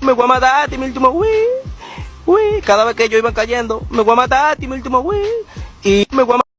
Me voy a matar a ti, mi último Wii. Cada vez que ellos iban cayendo, me voy a matar a ti, mi último Wii. Y me voy a